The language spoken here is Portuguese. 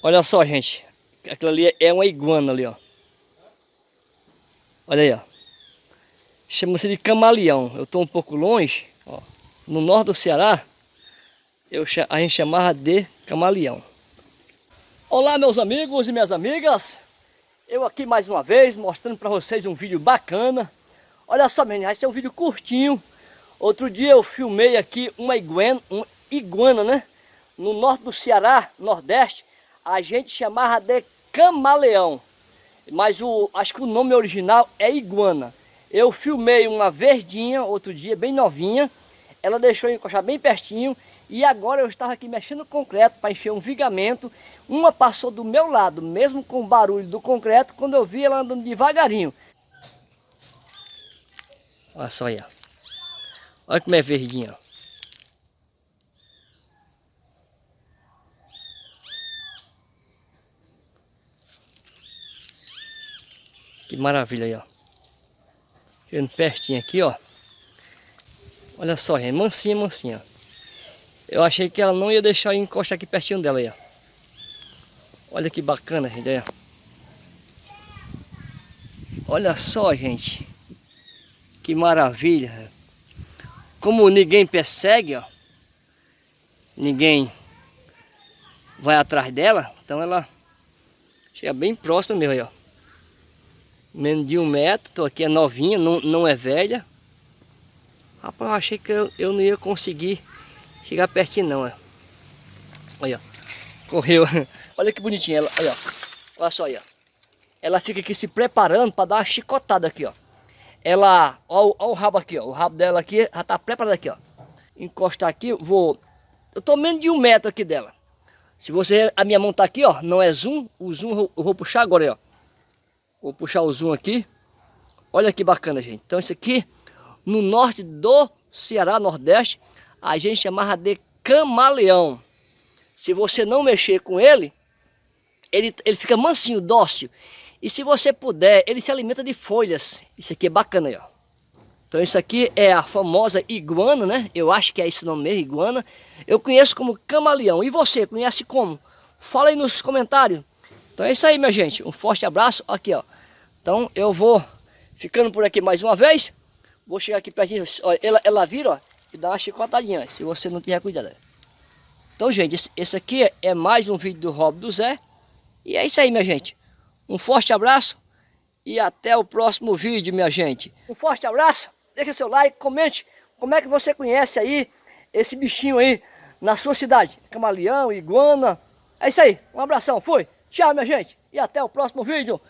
Olha só, gente. Aquilo ali é uma iguana ali, ó. Olha aí, ó. Chama-se de camaleão. Eu estou um pouco longe, ó. No norte do Ceará, eu, a gente chamava de camaleão. Olá, meus amigos e minhas amigas. Eu aqui mais uma vez, mostrando para vocês um vídeo bacana. Olha só, menina, esse é um vídeo curtinho. Outro dia eu filmei aqui uma iguana, uma iguana, né? No norte do Ceará, nordeste, a gente chamava de camaleão. Mas o, acho que o nome original é iguana. Eu filmei uma verdinha outro dia, bem novinha. Ela deixou encostar bem pertinho. E agora eu estava aqui mexendo no concreto para encher um vigamento. Uma passou do meu lado, mesmo com o barulho do concreto, quando eu vi ela andando devagarinho. Olha só aí, ó. Olha como é verdinha, ó. Que maravilha aí, ó. Chegando pertinho aqui, ó. Olha só, é mansinha, mansinha. Eu achei que ela não ia deixar eu encostar aqui pertinho dela aí, ó. Olha que bacana, gente, aí, ó. Olha só, gente. Que maravilha. Como ninguém persegue, ó. Ninguém vai atrás dela. Então ela chega bem próxima mesmo aí, ó menos de um metro, tô aqui é novinha, não, não é velha. Rapaz, eu achei que eu, eu não ia conseguir chegar pertinho não, ó. Olha, ó. correu. Olha que bonitinha ela, olha, olha só aí, ó. Ela fica aqui se preparando para dar uma chicotada aqui, ó. Ela, ó, ó o rabo aqui, ó. O rabo dela aqui já tá preparado aqui, ó. Encostar aqui, vou... Eu tô menos de um metro aqui dela. Se você, a minha mão tá aqui, ó, não é zoom, o zoom eu vou puxar agora, ó. Vou puxar o zoom aqui. Olha que bacana, gente. Então isso aqui, no norte do Ceará, Nordeste, a gente chamava de camaleão. Se você não mexer com ele, ele, ele fica mansinho, dócil. E se você puder, ele se alimenta de folhas. Isso aqui é bacana aí, ó. Então isso aqui é a famosa iguana, né? Eu acho que é esse nome mesmo, iguana. Eu conheço como camaleão. E você, conhece como? Fala aí nos comentários. Então é isso aí, minha gente. Um forte abraço. Aqui, ó. Então eu vou ficando por aqui mais uma vez. Vou chegar aqui pertinho. Olha, ela, ela vira, ó, e dá uma chicotadinha, se você não tiver cuidado. Então, gente, esse, aqui é mais um vídeo do Rob do Zé. E é isso aí, minha gente. Um forte abraço e até o próximo vídeo, minha gente. Um forte abraço, deixa seu like, comente como é que você conhece aí esse bichinho aí na sua cidade. Camaleão, iguana. É isso aí, um abração, fui. Tchau, minha gente. E até o próximo vídeo.